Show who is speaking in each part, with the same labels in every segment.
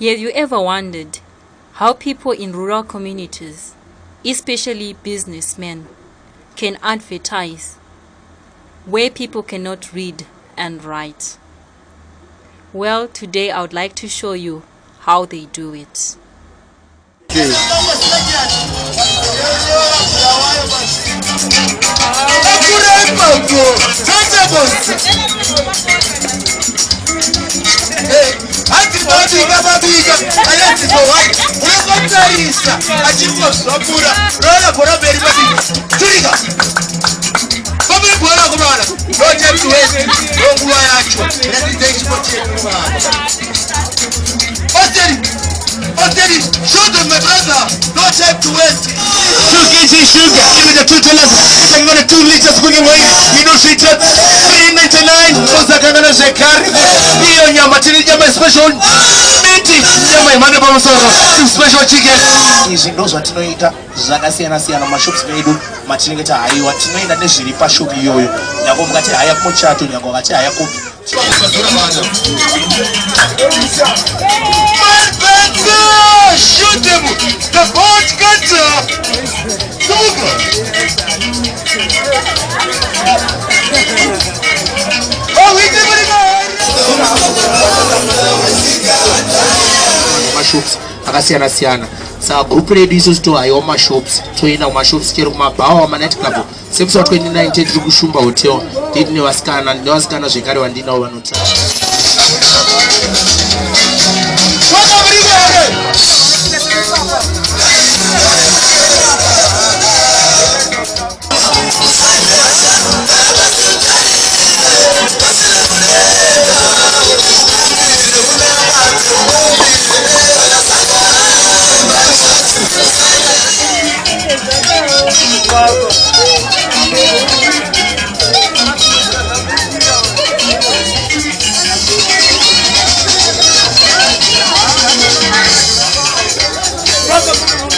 Speaker 1: Have you ever wondered how people in rural communities, especially businessmen, can advertise where people cannot read and write? Well, today I would like to show you how they do it.
Speaker 2: atinobika batizwa white ulinga mutayisa akiriko sabura lola boroberi babi tulika babuli kuwalako bana lojeti wesi longuwa yacho. Eraziza ekifo kyekumana oteri oteri shodo my brother lojeti wesi Sugar, sugar, give me the two dollars. It's like two liters cooking oil. You know, she took 399 for the Kangana Shekari. Hiyo nyama, chini nyama special. Miti nyama yemhando pamusoro special chicken
Speaker 3: izvi ndo zvatinoita zvakasiyana siyana mumashops medu matinenge tahaiwa tinoenda nezviri pashopu iyoyo nyange mukati haya muchato nyange vakati haya kopi
Speaker 2: Shoot them! The boat
Speaker 3: mashops akasiyana siyana saka gurupu redu isu tohaiwa mashops toenda kumashops chero kumabhawa manight club. Semusi wa29 tiri kushumba hotel. Nditi nevasikana nevasikana zvekare vandinavo vanota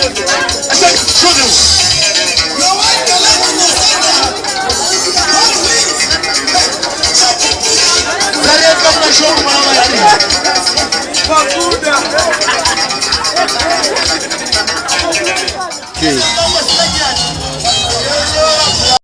Speaker 2: I said, show them. Your wife can let you Papuda. Okay.